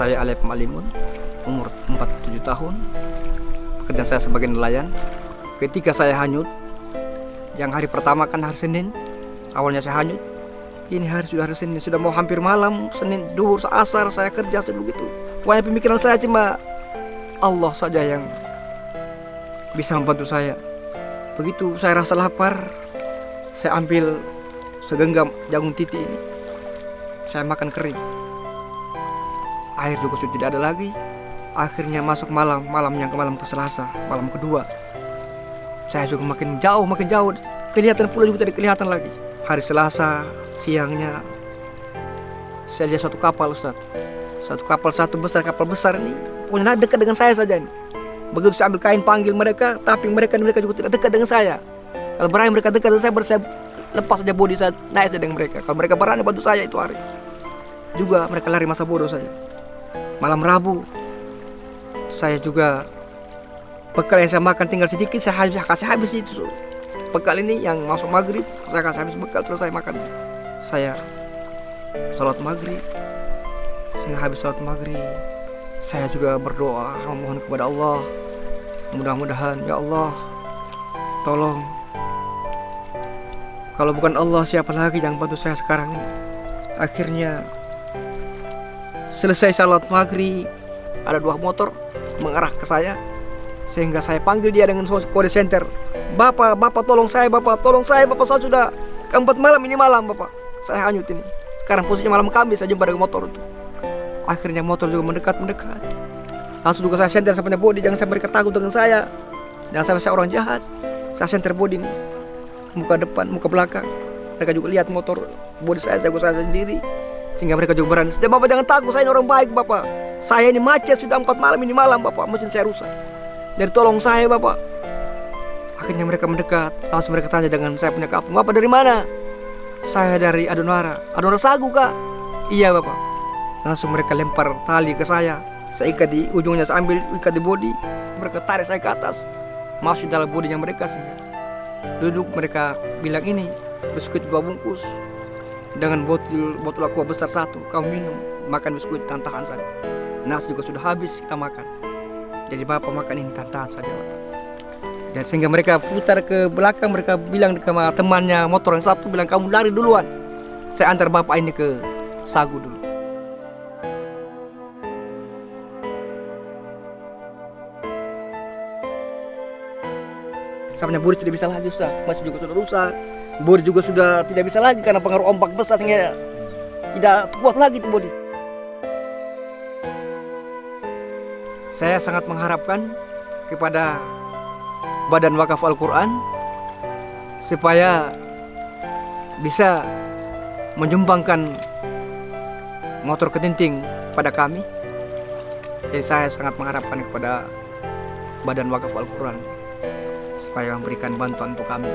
Saya Alep Malimun, umur 47 tahun. Pekerjaan saya sebagai nelayan. Ketika saya hanyut, yang hari pertama kan hari Senin, awalnya saya hanyut. Ini hari sudah hari Senin, sudah mau hampir malam, Senin, duhur, asar, saya kerja sudah begitu. Pokoknya pemikiran saya cuma Allah saja yang bisa membantu saya. Begitu saya rasa lapar, saya ambil segenggam jagung titi ini. Saya makan kering. Air juga sudah tidak ada lagi. Akhirnya masuk malam, malam yang ke malam ke Selasa, malam kedua. Saya juga makin jauh, makin jauh. Kelihatan pula juga tidak kelihatan lagi. Hari Selasa, siangnya, saya lihat satu kapal Ustaz. Satu kapal satu besar, kapal besar ini. Pokoknya dekat dengan saya saja ini. Begitu saya ambil kain panggil mereka, tapi mereka mereka juga tidak dekat dengan saya. Kalau berani mereka dekat dengan saya, saya lepas saja bodi saya naik saja dengan mereka. Kalau mereka berani bantu saya itu hari. Juga mereka lari masa bodoh saja. Malam Rabu, saya juga bekal yang saya makan tinggal sedikit, saya habis, kasih habis itu. Bekal ini yang masuk maghrib, saya kasih habis bekal selesai makan. Saya sholat maghrib, sehingga habis sholat maghrib, saya juga berdoa memohon kepada Allah. Mudah-mudahan ya Allah tolong. Kalau bukan Allah siapa lagi yang bantu saya sekarang akhirnya selesai salat maghrib ada dua motor mengarah ke saya sehingga saya panggil dia dengan kode center. Bapak, Bapak tolong saya Bapak, tolong saya Bapak saya sudah keempat malam ini malam Bapak. Saya hanyut ini. Sekarang posisinya malam kami saya jumpa dengan motor itu. Akhirnya motor juga mendekat mendekat langsung juga saya senter sampai body jangan sampai mereka dengan saya. Jangan sampai saya orang jahat. Saya senter body nih muka depan muka belakang. Mereka juga lihat motor body saya saya saya sendiri sehingga mereka juga berani. Bapak jangan takut saya ini orang baik bapak. Saya ini macet sudah empat malam ini malam bapak. Mesin saya rusak. Jadi tolong saya bapak. Akhirnya mereka mendekat. Langsung mereka tanya dengan saya punya kapung. Bapak dari mana? Saya dari Adonara. Adonara Sagu kak? Iya bapak. Langsung mereka lempar tali ke saya. Saya ikat di ujungnya saya ambil ikat di body mereka tarik saya ke atas. Masuk dalam bodinya mereka sehingga duduk mereka bilang ini biskuit dua bungkus dengan botol botol aqua besar satu kamu minum makan biskuit tantahan saja. Nasi juga sudah habis kita makan. Jadi bapak makan ini tantahan saja bapak. Dan sehingga mereka putar ke belakang mereka bilang ke temannya motor yang satu bilang kamu lari duluan. Saya antar bapak ini ke sagu dulu. Sampainya bodi tidak bisa lagi Ustaz. Masih juga sudah rusak Bodi juga sudah tidak bisa lagi Karena pengaruh ombak besar Sehingga tidak kuat lagi tuh bodi. Saya sangat mengharapkan Kepada Badan Wakaf Al-Quran Supaya Bisa Menyumbangkan Motor ketinting pada kami. Jadi saya sangat mengharapkan kepada Badan Wakaf Al-Quran supaya memberikan bantuan untuk kami